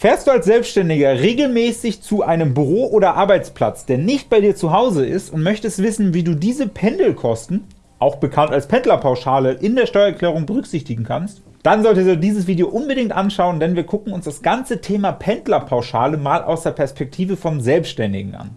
Fährst du als Selbstständiger regelmäßig zu einem Büro oder Arbeitsplatz, der nicht bei dir zu Hause ist und möchtest wissen, wie du diese Pendelkosten, auch bekannt als Pendlerpauschale, in der Steuererklärung berücksichtigen kannst? Dann solltest du dieses Video unbedingt anschauen, denn wir gucken uns das ganze Thema Pendlerpauschale mal aus der Perspektive vom Selbstständigen an.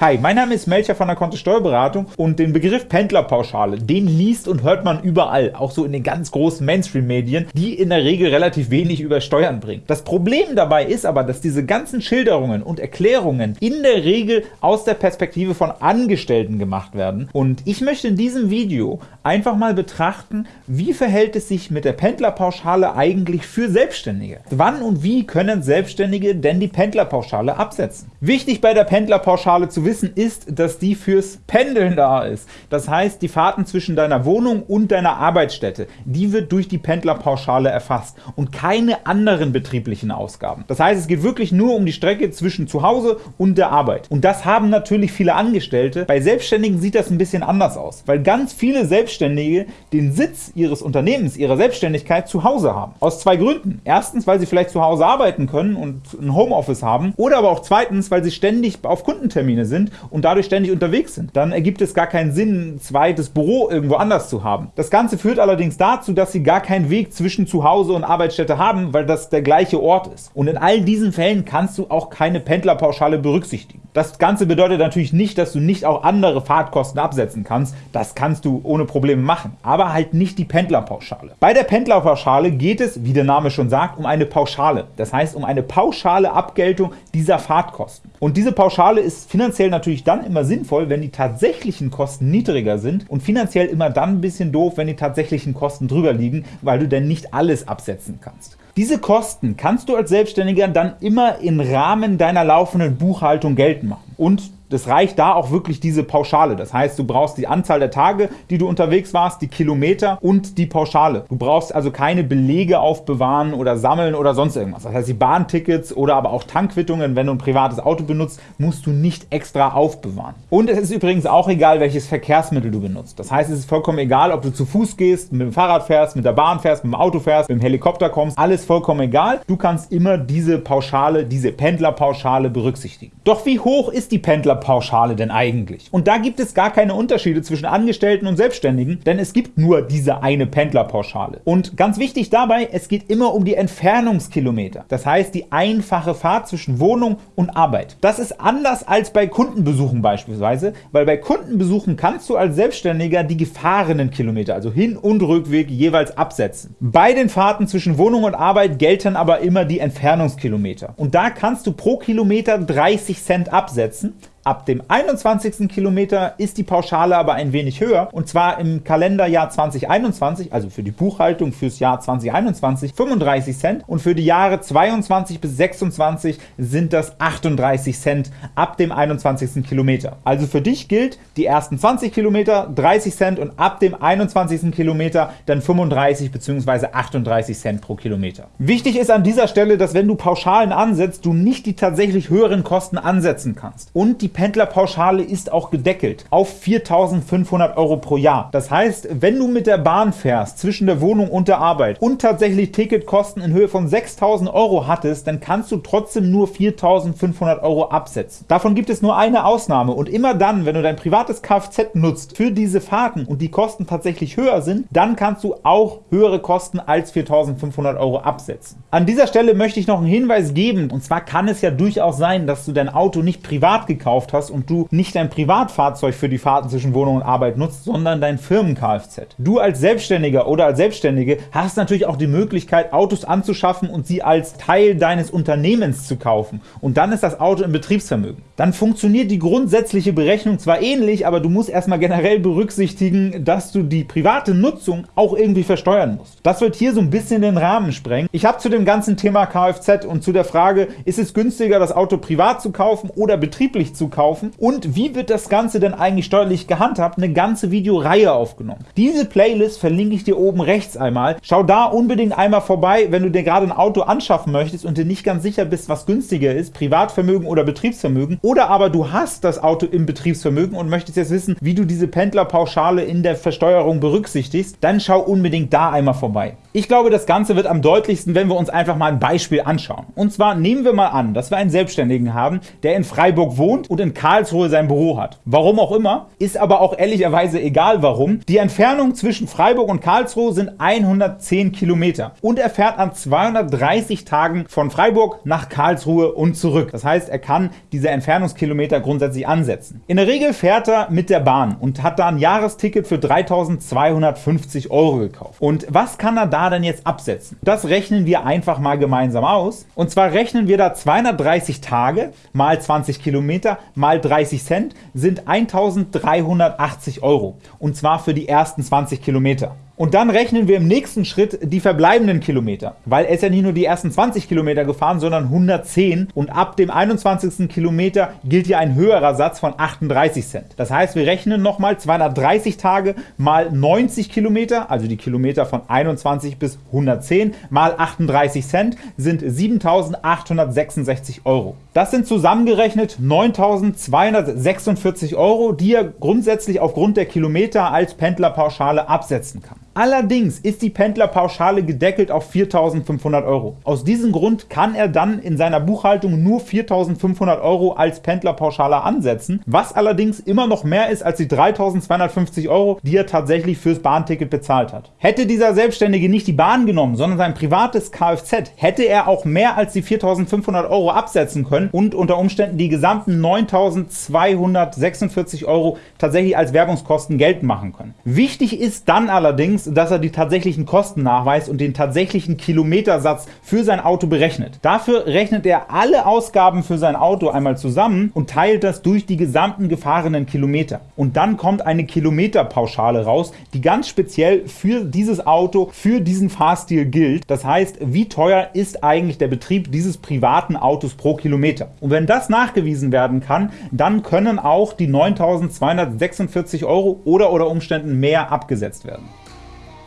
Hi, mein Name ist Melcher von der Kontist Steuerberatung und den Begriff Pendlerpauschale, den liest und hört man überall, auch so in den ganz großen Mainstream-Medien, die in der Regel relativ wenig über Steuern bringen. Das Problem dabei ist aber, dass diese ganzen Schilderungen und Erklärungen in der Regel aus der Perspektive von Angestellten gemacht werden und ich möchte in diesem Video einfach mal betrachten, wie verhält es sich mit der Pendlerpauschale eigentlich für Selbstständige? Wann und wie können Selbstständige denn die Pendlerpauschale absetzen? Wichtig bei der Pendlerpauschale zu wissen, wissen, ist, dass die fürs Pendeln da ist. Das heißt, die Fahrten zwischen deiner Wohnung und deiner Arbeitsstätte, die wird durch die Pendlerpauschale erfasst und keine anderen betrieblichen Ausgaben. Das heißt, es geht wirklich nur um die Strecke zwischen zu Hause und der Arbeit. Und das haben natürlich viele Angestellte. Bei Selbstständigen sieht das ein bisschen anders aus, weil ganz viele Selbstständige den Sitz ihres Unternehmens, ihrer Selbstständigkeit zu Hause haben. Aus zwei Gründen. Erstens, weil sie vielleicht zu Hause arbeiten können und ein Homeoffice haben oder aber auch zweitens, weil sie ständig auf Kundentermine sind sind und dadurch ständig unterwegs sind. Dann ergibt es gar keinen Sinn, ein zweites Büro irgendwo anders zu haben. Das Ganze führt allerdings dazu, dass Sie gar keinen Weg zwischen Zuhause und Arbeitsstätte haben, weil das der gleiche Ort ist. Und in all diesen Fällen kannst du auch keine Pendlerpauschale berücksichtigen. Das Ganze bedeutet natürlich nicht, dass du nicht auch andere Fahrtkosten absetzen kannst. Das kannst du ohne Probleme machen, aber halt nicht die Pendlerpauschale. Bei der Pendlerpauschale geht es, wie der Name schon sagt, um eine Pauschale. Das heißt, um eine pauschale Abgeltung dieser Fahrtkosten. Und diese Pauschale ist finanziell natürlich dann immer sinnvoll, wenn die tatsächlichen Kosten niedriger sind und finanziell immer dann ein bisschen doof, wenn die tatsächlichen Kosten drüber liegen, weil du denn nicht alles absetzen kannst. Diese Kosten kannst du als Selbstständiger dann immer im Rahmen deiner laufenden Buchhaltung geltend machen. Und das reicht da auch wirklich diese Pauschale. Das heißt, du brauchst die Anzahl der Tage, die du unterwegs warst, die Kilometer und die Pauschale. Du brauchst also keine Belege aufbewahren oder sammeln oder sonst irgendwas. Das heißt, die Bahntickets oder aber auch Tankquittungen, wenn du ein privates Auto benutzt, musst du nicht extra aufbewahren. Und es ist übrigens auch egal, welches Verkehrsmittel du benutzt. Das heißt, es ist vollkommen egal, ob du zu Fuß gehst, mit dem Fahrrad fährst, mit der Bahn fährst, mit dem Auto fährst, mit dem Helikopter kommst, alles vollkommen egal. Du kannst immer diese Pauschale, diese Pendlerpauschale berücksichtigen. Doch wie hoch ist die Pendlerpauschale? Steuerpauschale denn eigentlich? Und da gibt es gar keine Unterschiede zwischen Angestellten und Selbstständigen, denn es gibt nur diese eine Pendlerpauschale. Und ganz wichtig dabei, es geht immer um die Entfernungskilometer. Das heißt, die einfache Fahrt zwischen Wohnung und Arbeit. Das ist anders als bei Kundenbesuchen beispielsweise, weil bei Kundenbesuchen kannst du als Selbstständiger die gefahrenen Kilometer, also Hin- und Rückweg, jeweils absetzen. Bei den Fahrten zwischen Wohnung und Arbeit gelten aber immer die Entfernungskilometer. Und da kannst du pro Kilometer 30 Cent absetzen. Ab dem 21. Kilometer ist die Pauschale aber ein wenig höher, und zwar im Kalenderjahr 2021, also für die Buchhaltung fürs Jahr 2021, 35 Cent und für die Jahre 22 bis 26 sind das 38 Cent ab dem 21. Kilometer. Also für dich gilt, die ersten 20 Kilometer 30 Cent und ab dem 21. Kilometer dann 35 bzw. 38 Cent pro Kilometer. Wichtig ist an dieser Stelle, dass wenn du Pauschalen ansetzt, du nicht die tatsächlich höheren Kosten ansetzen kannst und die Pendlerpauschale ist auch gedeckelt auf 4.500 Euro pro Jahr. Das heißt, wenn du mit der Bahn fährst zwischen der Wohnung und der Arbeit und tatsächlich Ticketkosten in Höhe von 6.000 Euro hattest, dann kannst du trotzdem nur 4.500 Euro absetzen. Davon gibt es nur eine Ausnahme und immer dann, wenn du dein privates Kfz nutzt für diese Fahrten und die Kosten tatsächlich höher sind, dann kannst du auch höhere Kosten als 4.500 Euro absetzen. An dieser Stelle möchte ich noch einen Hinweis geben und zwar kann es ja durchaus sein, dass du dein Auto nicht privat gekauft gekauft hast und du nicht dein Privatfahrzeug für die Fahrten zwischen Wohnung und Arbeit nutzt, sondern dein Firmen-Kfz. Du als Selbstständiger oder als Selbstständige hast natürlich auch die Möglichkeit, Autos anzuschaffen und sie als Teil deines Unternehmens zu kaufen. Und dann ist das Auto im Betriebsvermögen. Dann funktioniert die grundsätzliche Berechnung zwar ähnlich, aber du musst erstmal generell berücksichtigen, dass du die private Nutzung auch irgendwie versteuern musst. Das wird hier so ein bisschen den Rahmen sprengen. Ich habe zu dem ganzen Thema Kfz und zu der Frage, ist es günstiger, das Auto privat zu kaufen oder betrieblich zu kaufen und wie wird das Ganze denn eigentlich steuerlich gehandhabt, eine ganze Videoreihe aufgenommen. Diese Playlist verlinke ich dir oben rechts einmal. Schau da unbedingt einmal vorbei, wenn du dir gerade ein Auto anschaffen möchtest und dir nicht ganz sicher bist, was günstiger ist, Privatvermögen oder Betriebsvermögen, oder aber du hast das Auto im Betriebsvermögen und möchtest jetzt wissen, wie du diese Pendlerpauschale in der Versteuerung berücksichtigst, dann schau unbedingt da einmal vorbei. Ich glaube, das Ganze wird am deutlichsten, wenn wir uns einfach mal ein Beispiel anschauen. Und zwar nehmen wir mal an, dass wir einen Selbstständigen haben, der in Freiburg wohnt und in Karlsruhe sein Büro hat. Warum auch immer, ist aber auch ehrlicherweise egal warum. Die Entfernung zwischen Freiburg und Karlsruhe sind 110 Kilometer und er fährt an 230 Tagen von Freiburg nach Karlsruhe und zurück. Das heißt, er kann diese Entfernungskilometer grundsätzlich ansetzen. In der Regel fährt er mit der Bahn und hat da ein Jahresticket für 3250 Euro gekauft. Und was kann er da da denn jetzt absetzen? Das rechnen wir einfach mal gemeinsam aus. Und zwar rechnen wir da 230 Tage mal 20 Kilometer mal 30 Cent sind 1380 Euro. Und zwar für die ersten 20 Kilometer. Und dann rechnen wir im nächsten Schritt die verbleibenden Kilometer, weil er ist ja nicht nur die ersten 20 Kilometer gefahren, sondern 110 und ab dem 21. Kilometer gilt ja ein höherer Satz von 38 Cent. Das heißt, wir rechnen nochmal 230 Tage mal 90 Kilometer, also die Kilometer von 21 bis 110 mal 38 Cent sind 7.866 Euro. Das sind zusammengerechnet 9.246 Euro, die er grundsätzlich aufgrund der Kilometer als Pendlerpauschale absetzen kann. Allerdings ist die Pendlerpauschale gedeckelt auf 4.500 Euro. Aus diesem Grund kann er dann in seiner Buchhaltung nur 4.500 Euro als Pendlerpauschale ansetzen, was allerdings immer noch mehr ist als die 3.250 Euro, die er tatsächlich fürs Bahnticket bezahlt hat. Hätte dieser Selbstständige nicht die Bahn genommen, sondern sein privates Kfz, hätte er auch mehr als die 4.500 Euro absetzen können und unter Umständen die gesamten 9.246 Euro tatsächlich als Werbungskosten geltend machen können. Wichtig ist dann allerdings, allerdings, dass er die tatsächlichen Kosten nachweist und den tatsächlichen Kilometersatz für sein Auto berechnet. Dafür rechnet er alle Ausgaben für sein Auto einmal zusammen und teilt das durch die gesamten gefahrenen Kilometer. Und dann kommt eine Kilometerpauschale raus, die ganz speziell für dieses Auto, für diesen Fahrstil gilt. Das heißt, wie teuer ist eigentlich der Betrieb dieses privaten Autos pro Kilometer? Und wenn das nachgewiesen werden kann, dann können auch die 9.246 Euro oder oder Umständen mehr abgesetzt werden.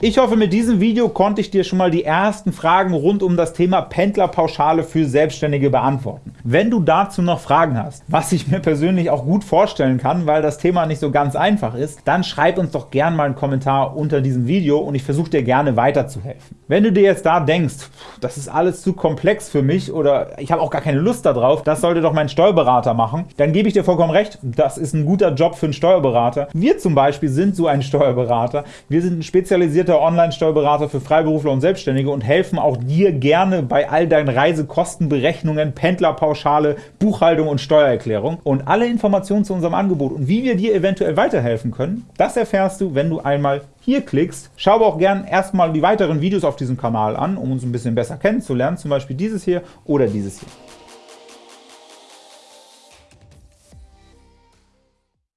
Ich hoffe, mit diesem Video konnte ich dir schon mal die ersten Fragen rund um das Thema Pendlerpauschale für Selbstständige beantworten. Wenn du dazu noch Fragen hast, was ich mir persönlich auch gut vorstellen kann, weil das Thema nicht so ganz einfach ist, dann schreib uns doch gerne mal einen Kommentar unter diesem Video und ich versuche dir gerne weiterzuhelfen. Wenn du dir jetzt da denkst, das ist alles zu komplex für mich oder ich habe auch gar keine Lust darauf, das sollte doch mein Steuerberater machen, dann gebe ich dir vollkommen recht, das ist ein guter Job für einen Steuerberater. Wir zum Beispiel sind so ein Steuerberater. Wir sind ein spezialisierter versierter Online-Steuerberater für Freiberufler und Selbstständige und helfen auch dir gerne bei all deinen Reisekostenberechnungen, Pendlerpauschale, Buchhaltung und Steuererklärung. Und alle Informationen zu unserem Angebot und wie wir dir eventuell weiterhelfen können, das erfährst du, wenn du einmal hier klickst. Schau aber auch gerne erstmal die weiteren Videos auf diesem Kanal an, um uns ein bisschen besser kennenzulernen, zum Beispiel dieses hier oder dieses hier.